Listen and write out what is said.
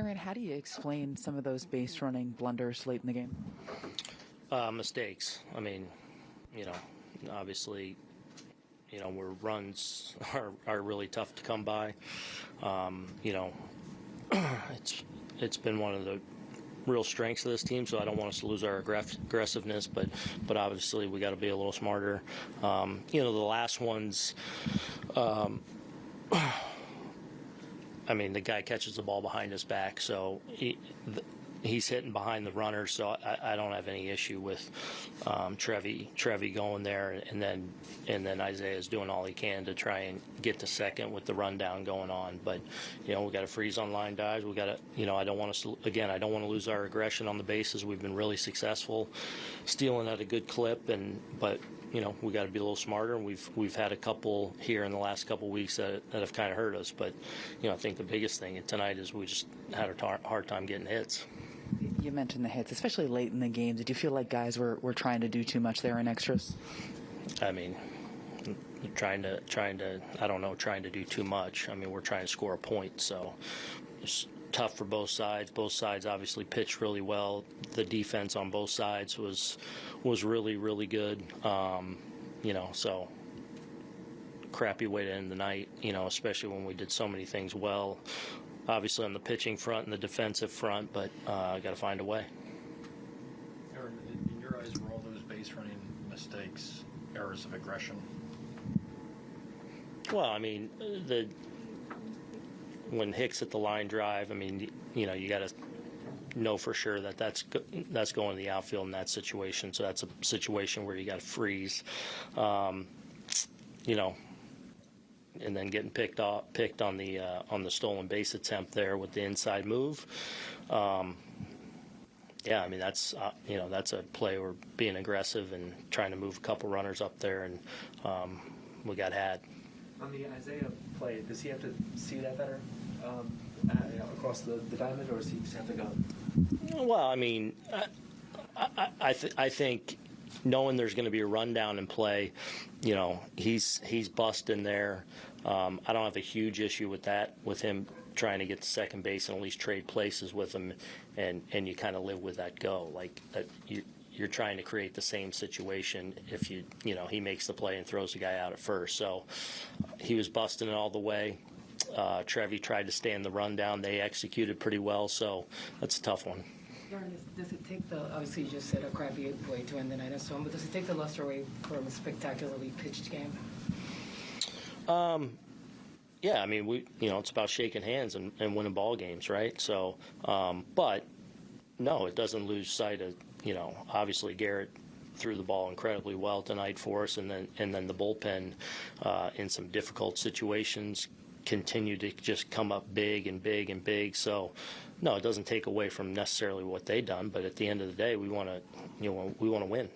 Aaron, how do you explain some of those base running blunders late in the game? Uh, mistakes. I mean, you know, obviously, you know, where runs are, are really tough to come by. Um, you know, it's it's been one of the real strengths of this team. So I don't want us to lose our aggress- aggressiveness, but but obviously we got to be a little smarter. Um, you know, the last ones. Um, I mean, the guy catches the ball behind his back, so he, he's hitting behind the runner. So I, I don't have any issue with um, Trevi Trevi going there, and then and then Isiah's doing all he can to try and get to second with the rundown going on. But you know, we got to freeze on line drives. We got to, you know, I don't want to again. I don't want to lose our aggression on the bases. We've been really successful, stealing at a good clip, and but you know we got to be a little smarter. We've we've had a couple here in the last couple weeks that, that have kind of hurt us. But you know I think the biggest thing tonight is we just had a tar- hard time getting hits. You mentioned the hits, especially late in the game. Did you feel like guys were, were trying to do too much there in extras? I mean, trying to trying to I don't know trying to do too much. I mean we're trying to score a point, so it's tough for both sides. Both sides obviously pitched really well. The defense on both sides was was really really good. Um, you know so crappy way to end the night. You know especially when we did so many things well. Obviously on the pitching front and the defensive front, but uh, got to find a way. Aaron, in your eyes, were all those base running mistakes errors of aggression? Well, I mean, the when Hicks hit the line drive, I mean, you know, you got to know for sure that that's go, that's going to the outfield in that situation. So that's a situation where you got to freeze. Um, you know, and then getting picked off, picked on the uh, on the stolen base attempt there with the inside move. Um, yeah, I mean that's uh, you know that's a play where being aggressive and trying to move a couple runners up there, and um, we got had. On the Isiah play, does he have to see that better um, uh, you know, across the, the diamond, or does he just have to go? Well, I mean, I I, I, th- I think knowing there's going to be a rundown in play, you know, he's he's busting there. Um, I don't have a huge issue with that, with him trying to get to second base and at least trade places with him, and and you kind of live with that go. Like that, you you're trying to create the same situation if you you know he makes the play and throws the guy out at first. So he was busting it all the way. Uh, Trevi tried to stay in the rundown. They executed pretty well, so that's a tough one. Does it take the, obviously you just said a crappy way to end the night and so on, but does it take the luster away from a spectacularly pitched game? Um, Yeah, I mean, we you know it's about shaking hands and, and winning ball games, right? So, um, but no, it doesn't lose sight of you know obviously Gerrit threw the ball incredibly well tonight for us, and then and then the bullpen uh, in some difficult situations continued to just come up big and big and big. So. No, it doesn't take away from necessarily what they done, but at the end of the day, we want to, you know, we want to win.